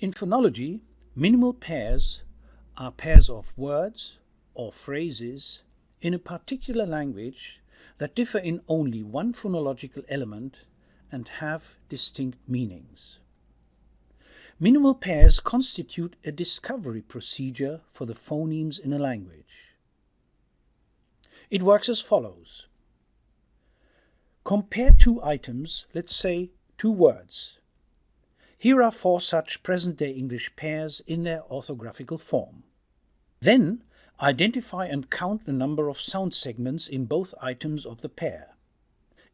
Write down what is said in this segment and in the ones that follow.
In phonology, minimal pairs are pairs of words or phrases in a particular language that differ in only one phonological element and have distinct meanings. Minimal pairs constitute a discovery procedure for the phonemes in a language. It works as follows. Compare two items, let's say two words. Here are four such present-day English pairs in their orthographical form. Then identify and count the number of sound segments in both items of the pair.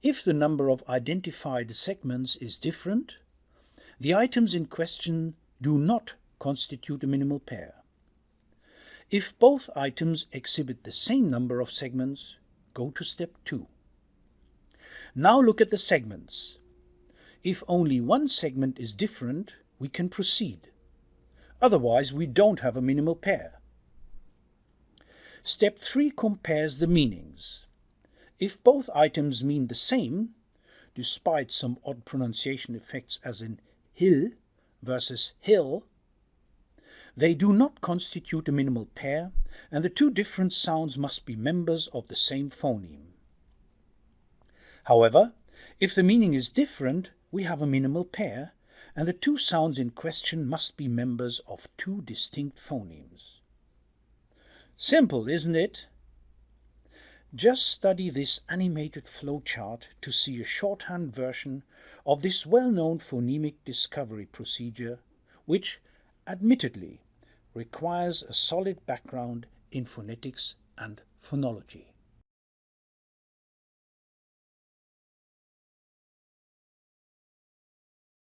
If the number of identified segments is different, the items in question do not constitute a minimal pair. If both items exhibit the same number of segments, go to step 2. Now look at the segments. If only one segment is different, we can proceed. Otherwise, we don't have a minimal pair. Step 3 compares the meanings. If both items mean the same, despite some odd pronunciation effects as in hill versus hill, they do not constitute a minimal pair, and the two different sounds must be members of the same phoneme. However, if the meaning is different, we have a minimal pair, and the two sounds in question must be members of two distinct phonemes. Simple, isn't it? Just study this animated flowchart to see a shorthand version of this well-known phonemic discovery procedure, which, admittedly, requires a solid background in phonetics and phonology.